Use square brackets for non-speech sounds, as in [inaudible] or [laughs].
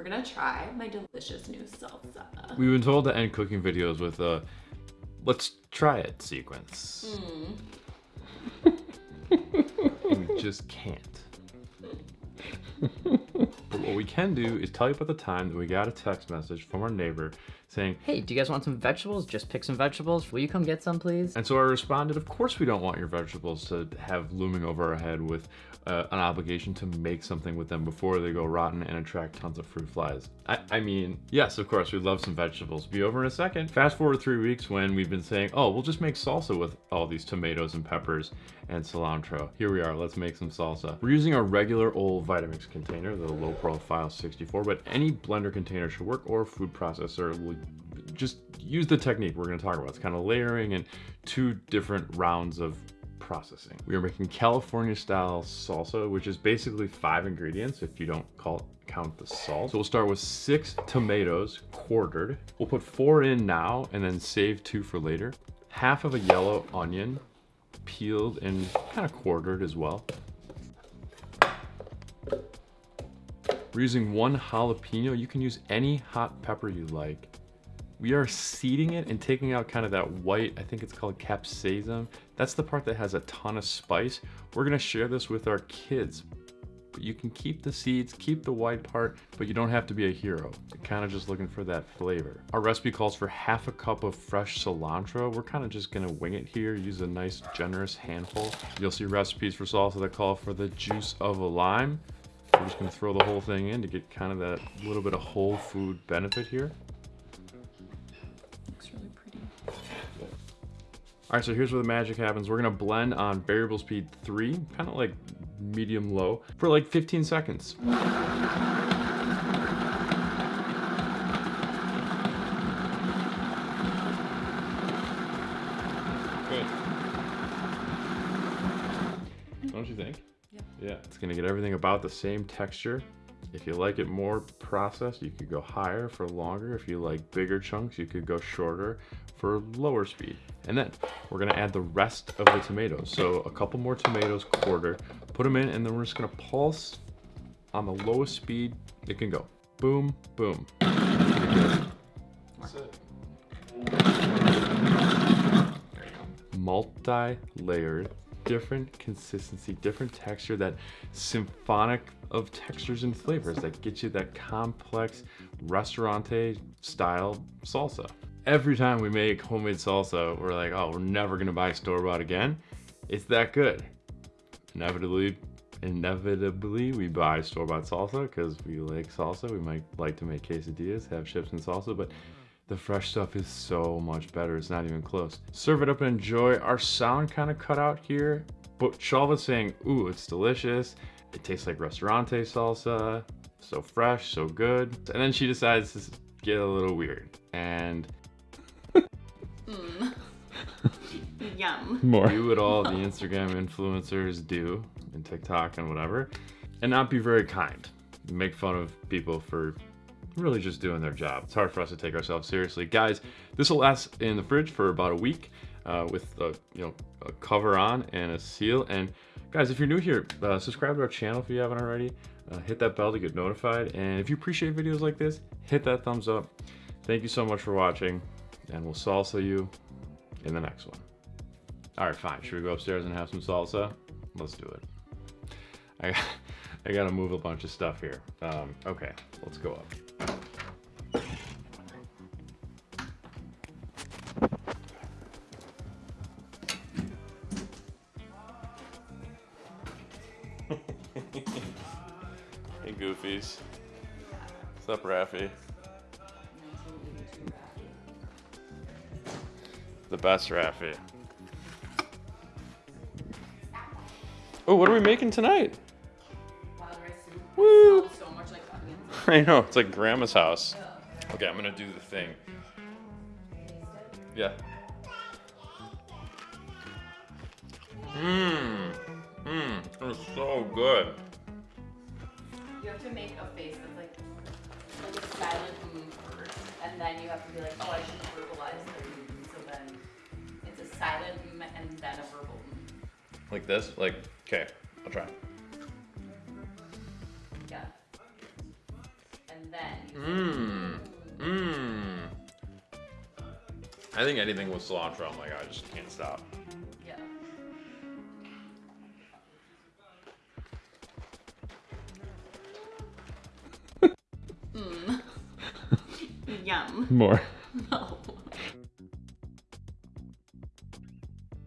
we're gonna try my delicious new salsa. We've been told to end cooking videos with a let's try it sequence. Mm. [laughs] we just can't. [laughs] but what we can do is tell you about the time that we got a text message from our neighbor saying, Hey, do you guys want some vegetables? Just pick some vegetables. Will you come get some, please? and so I responded, of course we don't want your vegetables to have looming over our head with uh, an obligation to make something with them before they go rotten and attract tons of fruit flies. I, I mean, yes, of course, we'd love some vegetables. Be over in a second. Fast forward three weeks when we've been saying, oh, we'll just make salsa with all these tomatoes and peppers and cilantro. Here we are, let's make some salsa. We're using a regular old Vitamix container, the low profile 64, but any blender container should work or food processor will just use the technique we're gonna talk about. It's kind of layering and two different rounds of processing. We are making California style salsa, which is basically five ingredients if you don't call count the salt. So we'll start with six tomatoes quartered. We'll put four in now and then save two for later. Half of a yellow onion peeled and kind of quartered as well. We're using one jalapeno. You can use any hot pepper you like. We are seeding it and taking out kind of that white, I think it's called capsaicin. That's the part that has a ton of spice. We're gonna share this with our kids. But you can keep the seeds, keep the white part, but you don't have to be a hero. You're kind of just looking for that flavor. Our recipe calls for half a cup of fresh cilantro. We're kind of just gonna wing it here, use a nice generous handful. You'll see recipes for salsa that call for the juice of a lime. We're just gonna throw the whole thing in to get kind of that little bit of whole food benefit here. All right, so here's where the magic happens. We're gonna blend on variable speed three, kind of like medium low, for like 15 seconds. Good. Don't you think? Yep. Yeah, it's gonna get everything about the same texture. If you like it more processed, you could go higher for longer. If you like bigger chunks, you could go shorter for lower speed. And then we're gonna add the rest of the tomatoes. So a couple more tomatoes quarter, put them in, and then we're just gonna pulse on the lowest speed it can go. Boom, boom. That's it. Multi-layered, different consistency, different texture, that symphonic of textures and flavors that get you that complex restaurante style salsa. Every time we make homemade salsa, we're like, oh, we're never gonna buy store-bought again. It's that good. Inevitably, inevitably we buy store-bought salsa because we like salsa. We might like to make quesadillas, have chips and salsa, but the fresh stuff is so much better. It's not even close. Serve it up and enjoy. Our sound kind of cut out here, but Shalva's saying, ooh, it's delicious. It tastes like restaurante salsa. So fresh, so good. And then she decides to get a little weird. And Mm. [laughs] Yum. more. Do what all the Instagram influencers do and TikTok and whatever, and not be very kind. Make fun of people for really just doing their job. It's hard for us to take ourselves seriously. Guys, this will last in the fridge for about a week uh, with a, you know, a cover on and a seal. And guys, if you're new here, uh, subscribe to our channel if you haven't already. Uh, hit that bell to get notified. And if you appreciate videos like this, hit that thumbs up. Thank you so much for watching and we'll salsa you in the next one. All right, fine. Should we go upstairs and have some salsa? Let's do it. I, [laughs] I gotta move a bunch of stuff here. Um, okay, let's go up. Hey, Goofies. What's up, Raffy? The best Raffy. Oh, what are we making tonight? Woo! [laughs] I know, it's like grandma's house. Okay, I'm gonna do the thing. Yeah. Mmm. Mmm. It's so good. You have to make a face that's like, like a silent mm first, and then you have to be like, oh, I should verbalize the mm. So then it's a silent mm and then a verbal mm. Like this? Like, okay, I'll try. Yeah. And then Mmm. Mmm. I think anything with cilantro, I'm like, I just can't stop. Yum. More. [laughs]